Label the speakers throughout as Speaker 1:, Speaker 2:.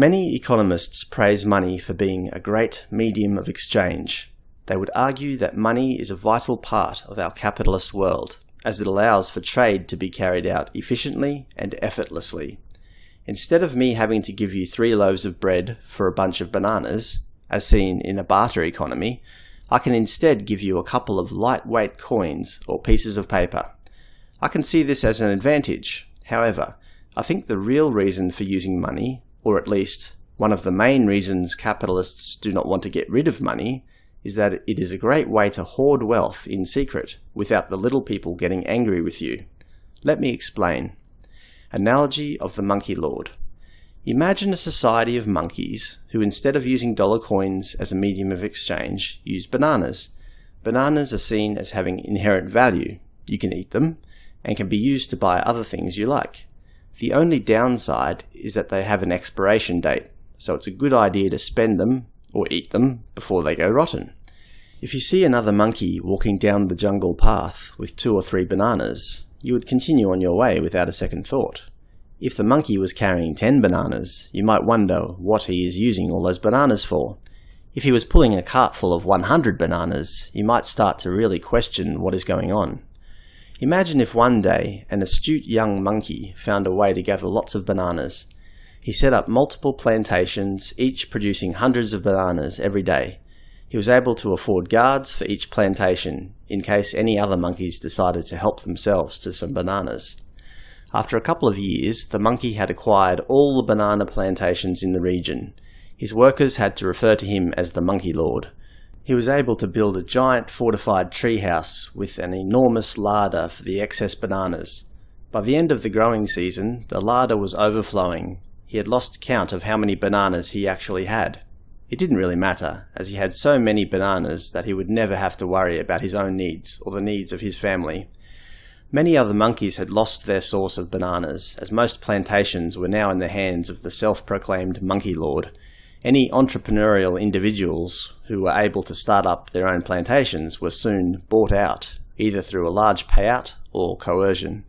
Speaker 1: Many economists praise money for being a great medium of exchange. They would argue that money is a vital part of our capitalist world, as it allows for trade to be carried out efficiently and effortlessly. Instead of me having to give you three loaves of bread for a bunch of bananas, as seen in a barter economy, I can instead give you a couple of lightweight coins or pieces of paper. I can see this as an advantage. However, I think the real reason for using money, or at least one of the main reasons capitalists do not want to get rid of money, is that it is a great way to hoard wealth in secret without the little people getting angry with you. Let me explain. Analogy of the Monkey Lord. Imagine a society of monkeys who instead of using dollar coins as a medium of exchange, use bananas. Bananas are seen as having inherent value. You can eat them, and can be used to buy other things you like. The only downside is that they have an expiration date, so it's a good idea to spend them or eat them before they go rotten. If you see another monkey walking down the jungle path with two or three bananas, you would continue on your way without a second thought. If the monkey was carrying 10 bananas, you might wonder what he is using all those bananas for. If he was pulling a cart full of 100 bananas, you might start to really question what is going on. Imagine if one day an astute young monkey found a way to gather lots of bananas. He set up multiple plantations, each producing hundreds of bananas every day. He was able to afford guards for each plantation, in case any other monkeys decided to help themselves to some bananas. After a couple of years, the monkey had acquired all the banana plantations in the region. His workers had to refer to him as the Monkey Lord. He was able to build a giant fortified treehouse with an enormous larder for the excess bananas. By the end of the growing season, the larder was overflowing, he had lost count of how many bananas he actually had. It didn't really matter, as he had so many bananas that he would never have to worry about his own needs or the needs of his family. Many other monkeys had lost their source of bananas, as most plantations were now in the hands of the self-proclaimed monkey lord. Any entrepreneurial individuals who were able to start up their own plantations were soon bought out, either through a large payout or coercion.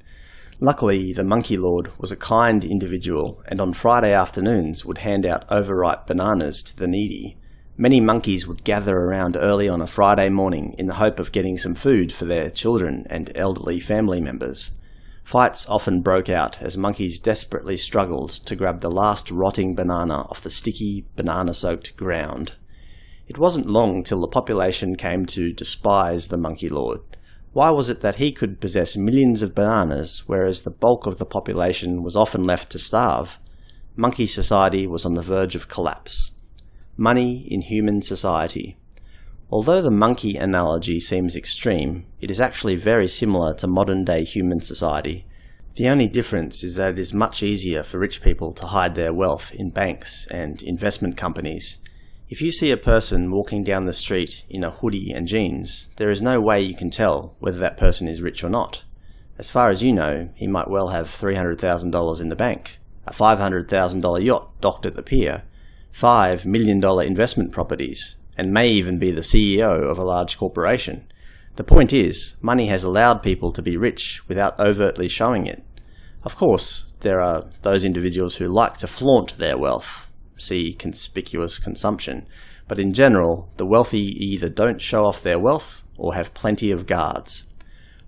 Speaker 1: Luckily, the Monkey Lord was a kind individual and on Friday afternoons would hand out overripe bananas to the needy. Many monkeys would gather around early on a Friday morning in the hope of getting some food for their children and elderly family members. Fights often broke out as monkeys desperately struggled to grab the last rotting banana off the sticky, banana-soaked ground. It wasn't long till the population came to despise the Monkey Lord, why was it that he could possess millions of bananas, whereas the bulk of the population was often left to starve? Monkey society was on the verge of collapse. Money in human society. Although the monkey analogy seems extreme, it is actually very similar to modern-day human society. The only difference is that it is much easier for rich people to hide their wealth in banks and investment companies, if you see a person walking down the street in a hoodie and jeans, there is no way you can tell whether that person is rich or not. As far as you know, he might well have $300,000 in the bank, a $500,000 yacht docked at the pier, $5 million investment properties, and may even be the CEO of a large corporation. The point is, money has allowed people to be rich without overtly showing it. Of course, there are those individuals who like to flaunt their wealth, see conspicuous consumption. But in general, the wealthy either don't show off their wealth or have plenty of guards.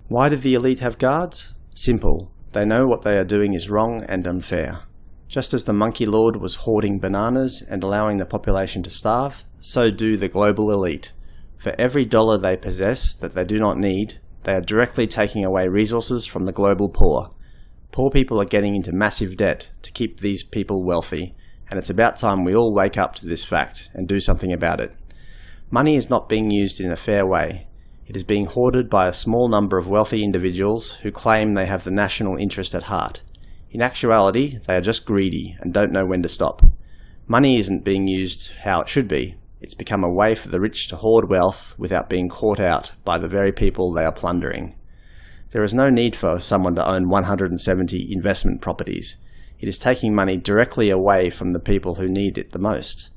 Speaker 1: Why do the elite have guards? Simple. They know what they are doing is wrong and unfair. Just as the monkey lord was hoarding bananas and allowing the population to starve, so do the global elite. For every dollar they possess that they do not need, they are directly taking away resources from the global poor. Poor people are getting into massive debt to keep these people wealthy, and it's about time we all wake up to this fact and do something about it. Money is not being used in a fair way. It is being hoarded by a small number of wealthy individuals who claim they have the national interest at heart. In actuality, they are just greedy and don't know when to stop. Money isn't being used how it should be. It's become a way for the rich to hoard wealth without being caught out by the very people they are plundering. There is no need for someone to own 170 investment properties. It is taking money directly away from the people who need it the most.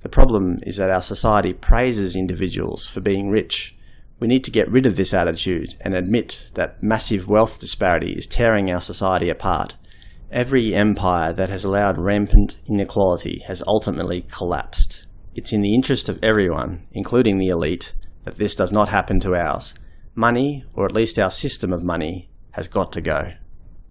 Speaker 1: The problem is that our society praises individuals for being rich. We need to get rid of this attitude and admit that massive wealth disparity is tearing our society apart. Every empire that has allowed rampant inequality has ultimately collapsed. It's in the interest of everyone, including the elite, that this does not happen to ours. Money, or at least our system of money, has got to go.